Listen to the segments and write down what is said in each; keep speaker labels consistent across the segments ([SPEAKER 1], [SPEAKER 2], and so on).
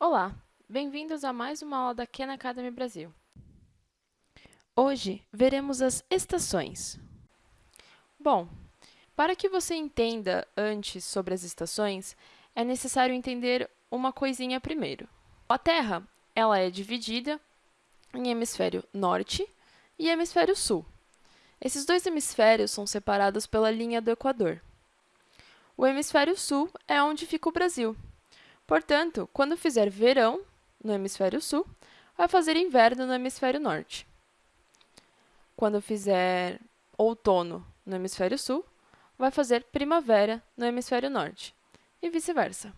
[SPEAKER 1] Olá, bem-vindos a mais uma aula da Khan Academy Brasil.
[SPEAKER 2] Hoje veremos as estações.
[SPEAKER 1] Bom, para que você entenda antes sobre as estações, é necessário entender uma coisinha primeiro. A Terra ela é dividida em hemisfério norte e hemisfério sul. Esses dois hemisférios são separados pela linha do Equador. O hemisfério sul é onde fica o Brasil. Portanto, quando fizer verão no hemisfério sul, vai fazer inverno no hemisfério norte. Quando fizer outono no hemisfério sul, vai fazer primavera no hemisfério norte, e vice-versa.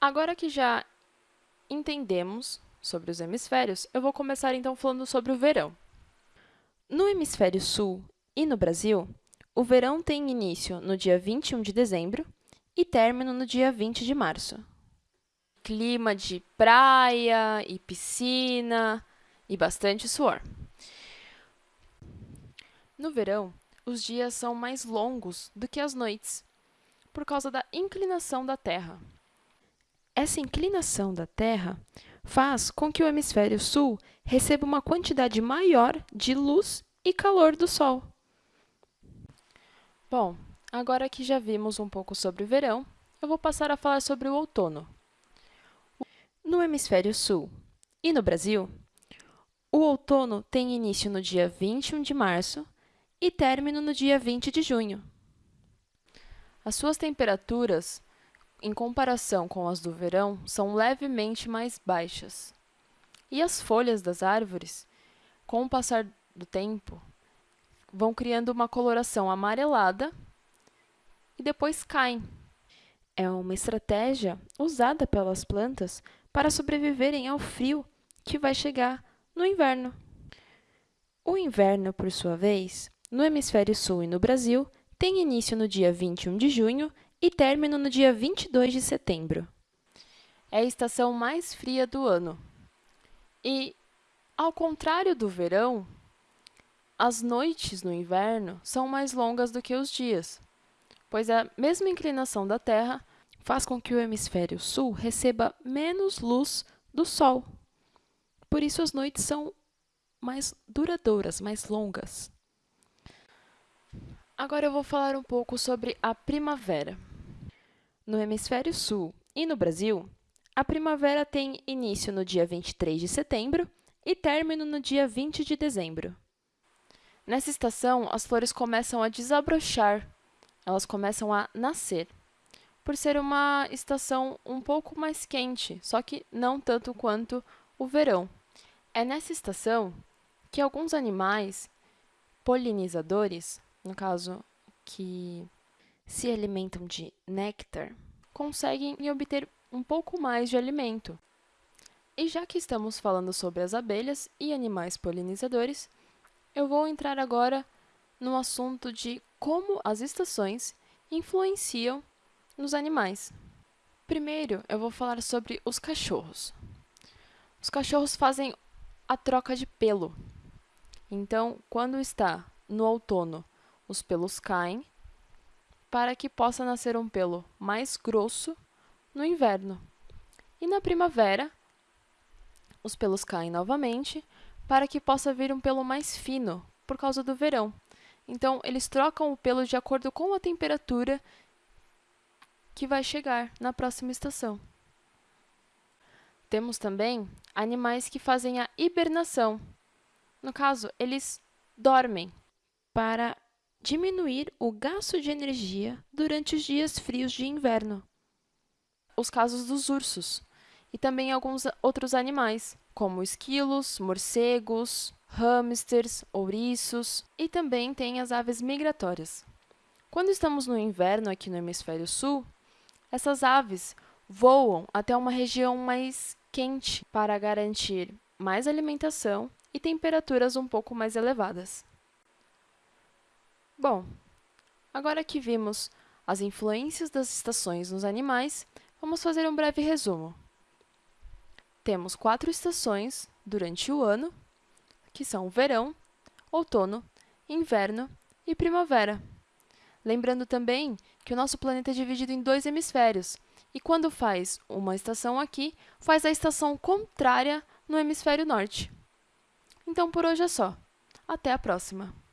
[SPEAKER 1] Agora que já entendemos sobre os hemisférios, eu vou começar então falando sobre o verão.
[SPEAKER 2] No hemisfério sul e no Brasil, o verão tem início no dia 21 de dezembro e término no dia 20 de março.
[SPEAKER 1] Clima de praia e piscina e bastante suor. No verão, os dias são mais longos do que as noites, por causa da inclinação da Terra.
[SPEAKER 2] Essa inclinação da Terra faz com que o hemisfério sul receba uma quantidade maior de luz e calor do Sol.
[SPEAKER 1] Bom, agora que já vimos um pouco sobre o verão, eu vou passar a falar sobre o outono.
[SPEAKER 2] No hemisfério sul e no Brasil, o outono tem início no dia 21 de março e término no dia 20 de junho.
[SPEAKER 1] As suas temperaturas, em comparação com as do verão, são levemente mais baixas. E as folhas das árvores, com o passar do tempo, vão criando uma coloração amarelada e depois caem.
[SPEAKER 2] É uma estratégia usada pelas plantas para sobreviverem ao frio que vai chegar no inverno. O inverno, por sua vez, no hemisfério sul e no Brasil, tem início no dia 21 de junho e término no dia 22 de setembro.
[SPEAKER 1] É a estação mais fria do ano. E, ao contrário do verão, as noites no inverno são mais longas do que os dias, pois a mesma inclinação da Terra
[SPEAKER 2] faz com que o hemisfério sul receba menos luz do Sol. Por isso, as noites são mais duradouras, mais longas.
[SPEAKER 1] Agora eu vou falar um pouco sobre a primavera.
[SPEAKER 2] No hemisfério sul e no Brasil, a primavera tem início no dia 23 de setembro e término no dia 20 de dezembro.
[SPEAKER 1] Nessa estação, as flores começam a desabrochar, elas começam a nascer, por ser uma estação um pouco mais quente, só que não tanto quanto o verão. É nessa estação que alguns animais polinizadores no caso, que se alimentam de néctar, conseguem obter um pouco mais de alimento. E já que estamos falando sobre as abelhas e animais polinizadores, eu vou entrar agora no assunto de como as estações influenciam nos animais. Primeiro, eu vou falar sobre os cachorros. Os cachorros fazem a troca de pelo. Então, quando está no outono os pelos caem, para que possa nascer um pelo mais grosso no inverno. E na primavera, os pelos caem novamente, para que possa vir um pelo mais fino, por causa do verão. Então, eles trocam o pelo de acordo com a temperatura que vai chegar na próxima estação. Temos também animais que fazem a hibernação. No caso, eles dormem
[SPEAKER 2] para diminuir o gasto de energia durante os dias frios de inverno.
[SPEAKER 1] Os casos dos ursos e também alguns outros animais, como esquilos, morcegos, hamsters, ouriços e também tem as aves migratórias. Quando estamos no inverno aqui no hemisfério sul, essas aves voam até uma região mais quente para garantir mais alimentação e temperaturas um pouco mais elevadas. Bom, agora que vimos as influências das estações nos animais, vamos fazer um breve resumo. Temos quatro estações durante o ano, que são verão, outono, inverno e primavera. Lembrando também que o nosso planeta é dividido em dois hemisférios, e quando faz uma estação aqui, faz a estação contrária no hemisfério norte. Então por hoje é só. Até a próxima!